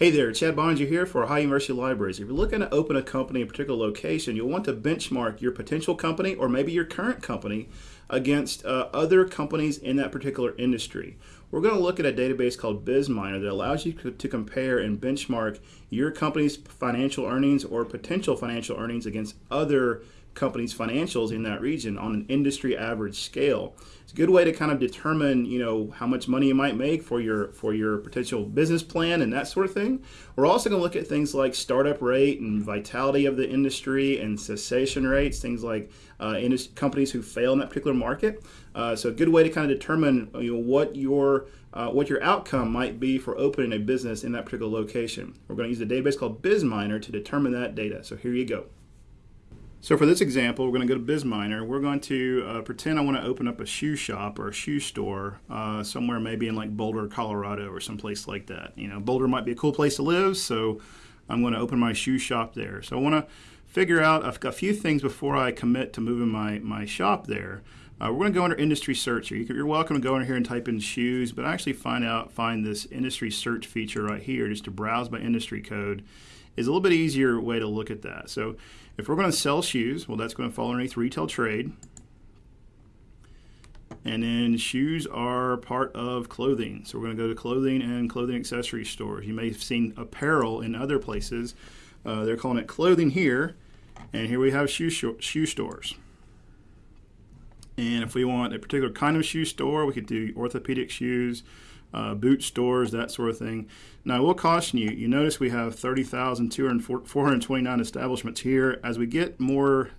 Hey there, Chad Bonds. You're here for Ohio University Libraries. If you're looking to open a company in a particular location, you'll want to benchmark your potential company or maybe your current company against uh, other companies in that particular industry. We're going to look at a database called BizMiner that allows you to, to compare and benchmark your company's financial earnings or potential financial earnings against other company's financials in that region on an industry average scale. It's a good way to kind of determine, you know, how much money you might make for your for your potential business plan and that sort of thing. We're also going to look at things like startup rate and vitality of the industry and cessation rates, things like uh, companies who fail in that particular market. Uh, so a good way to kind of determine, you know, what your uh, what your outcome might be for opening a business in that particular location. We're going to use a database called BizMiner to determine that data. So here you go. So for this example, we're going to go to BizMiner. We're going to uh, pretend I want to open up a shoe shop or a shoe store uh, somewhere maybe in like Boulder, Colorado or someplace like that. You know, Boulder might be a cool place to live, so I'm going to open my shoe shop there. So I want to figure out a, few things before I commit to moving my, my shop there. Uh, we're going to go under industry search here. You are welcome to go in here and type in shoes, but I actually find out find this industry search feature right here just to browse by industry code is a little bit easier way to look at that. So if we're going to sell shoes, well, that's going to fall underneath retail trade. And then shoes are part of clothing. So we're going to go to clothing and clothing accessory stores. You may have seen apparel in other places. Uh, they're calling it clothing here. And here we have shoe, shoe stores. And if we want a particular kind of shoe store, we could do orthopedic shoes, uh, boot stores, that sort of thing. Now, I will caution you, you notice we have 30,429 establishments here. As we get more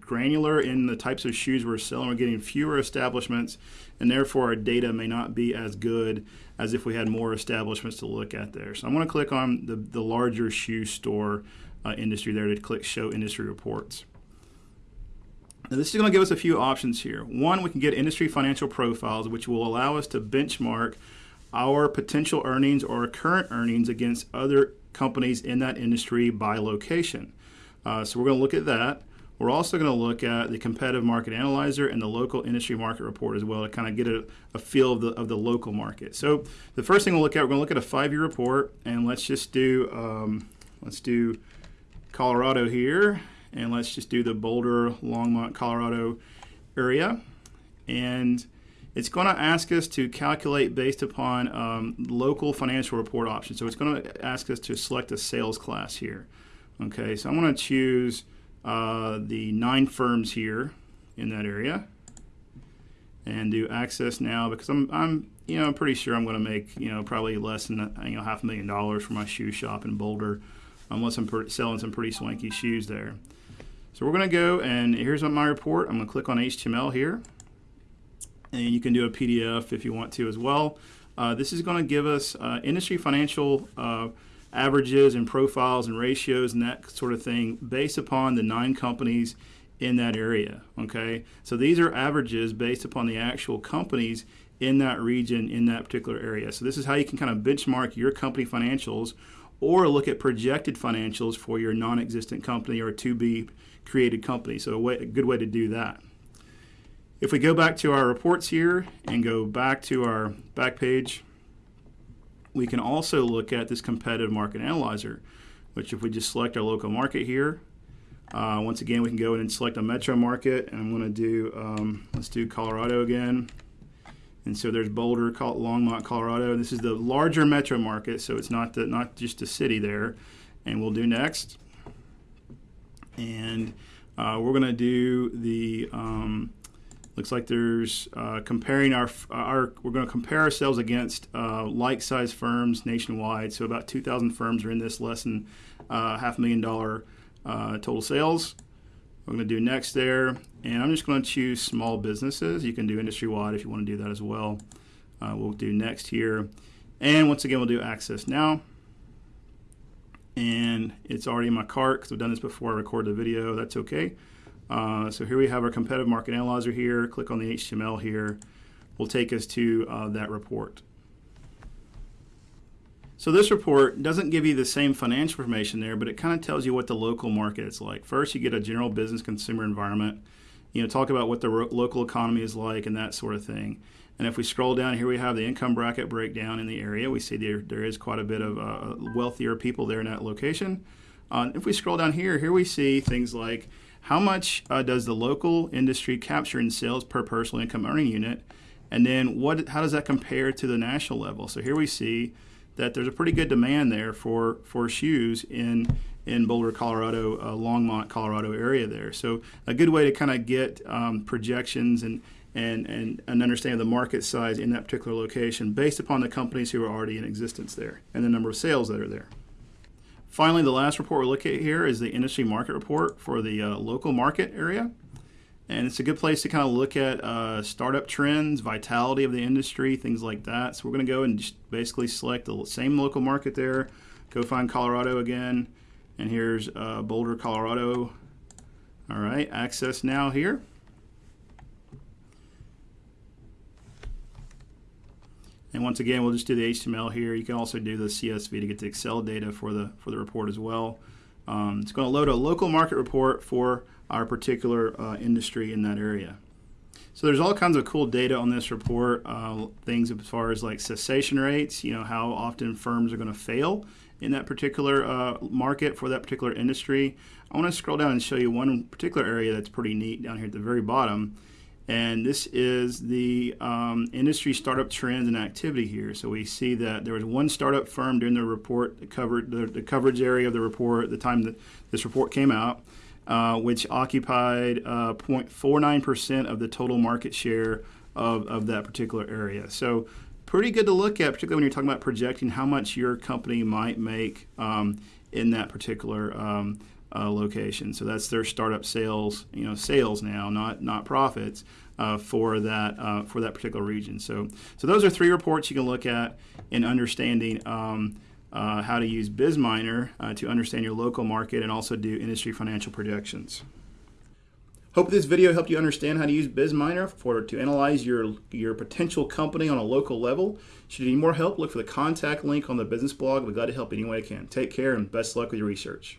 granular in the types of shoes we're selling, we're getting fewer establishments, and therefore our data may not be as good as if we had more establishments to look at there. So I'm going to click on the, the larger shoe store uh, industry there to click Show Industry Reports. Now, this is going to give us a few options here. One, we can get industry financial profiles, which will allow us to benchmark our potential earnings or current earnings against other companies in that industry by location. Uh, so we're going to look at that. We're also going to look at the competitive market analyzer and the local industry market report as well to kind of get a, a feel of the, of the local market. So the first thing we'll look at, we're going to look at a five-year report, and let's just do um, let's do Colorado here, and let's just do the Boulder, Longmont, Colorado area, and it's going to ask us to calculate based upon um, local financial report options. So it's going to ask us to select a sales class here. Okay, so I'm going to choose uh, the nine firms here in that area and do access now because I'm, I'm you know, I'm pretty sure I'm going to make, you know, probably less than, you know, half a million dollars for my shoe shop in Boulder unless I'm selling some pretty swanky shoes there. So we're going to go and here's my report. I'm going to click on HTML here and you can do a PDF if you want to as well. Uh, this is going to give us uh, industry financial uh, averages and profiles and ratios and that sort of thing based upon the nine companies in that area. Okay, so these are averages based upon the actual companies in that region in that particular area. So this is how you can kind of benchmark your company financials or look at projected financials for your non-existent company or to be created company. So a, way, a good way to do that. If we go back to our reports here and go back to our back page, we can also look at this competitive market analyzer, which if we just select our local market here, uh, once again, we can go in and select a metro market, and I'm going to do, um, let's do Colorado again. And so there's Boulder, Longmont, Colorado. This is the larger metro market, so it's not the, not just a city there. And we'll do next. And uh, we're going to do the um, Looks like there's uh, comparing our, our, we're going to compare ourselves against uh, like size firms nationwide. So about 2,000 firms are in this less than uh, half a million dollar uh, total sales. We're going to do next there. And I'm just going to choose small businesses. You can do industry wide if you want to do that as well. Uh, we'll do next here. And once again, we'll do access now. And it's already in my cart because I've done this before I record the video. That's okay. Uh, so here we have our competitive market analyzer here. Click on the HTML here. Will take us to uh, that report. So this report doesn't give you the same financial information there, but it kind of tells you what the local market is like. First, you get a general business consumer environment. You know, talk about what the local economy is like and that sort of thing. And if we scroll down here, we have the income bracket breakdown in the area. We see there, there is quite a bit of uh, wealthier people there in that location. Uh, if we scroll down here, here we see things like how much uh, does the local industry capture in sales per personal income earning unit? And then what, how does that compare to the national level? So here we see that there's a pretty good demand there for, for shoes in, in Boulder, Colorado, uh, Longmont, Colorado area there. So a good way to kind of get um, projections and, and, and an understanding of the market size in that particular location based upon the companies who are already in existence there and the number of sales that are there. Finally, the last report we're looking at here is the industry market report for the uh, local market area. And it's a good place to kind of look at uh, startup trends, vitality of the industry, things like that. So we're going to go and just basically select the same local market there, go find Colorado again, and here's uh, Boulder, Colorado. All right, access now here. And once again, we'll just do the HTML here. You can also do the CSV to get the Excel data for the, for the report as well. Um, it's going to load a local market report for our particular uh, industry in that area. So there's all kinds of cool data on this report, uh, things as far as like cessation rates, you know, how often firms are going to fail in that particular uh, market for that particular industry. I want to scroll down and show you one particular area that's pretty neat down here at the very bottom. And this is the um, industry startup trends and activity here. So we see that there was one startup firm during the report that covered the, the coverage area of the report at the time that this report came out, uh, which occupied uh, 0.49% of the total market share of, of that particular area. So pretty good to look at, particularly when you're talking about projecting how much your company might make um, in that particular um, uh, location. So that's their startup sales, you know, sales now, not not profits uh, for that uh, for that particular region. So so those are three reports you can look at in understanding. Um, uh, how to use BizMiner uh, to understand your local market and also do industry financial projections. Hope this video helped you understand how to use BizMiner for to analyze your your potential company on a local level. Should you need more help, look for the contact link on the business blog. We're glad to help any way I can. Take care and best luck with your research.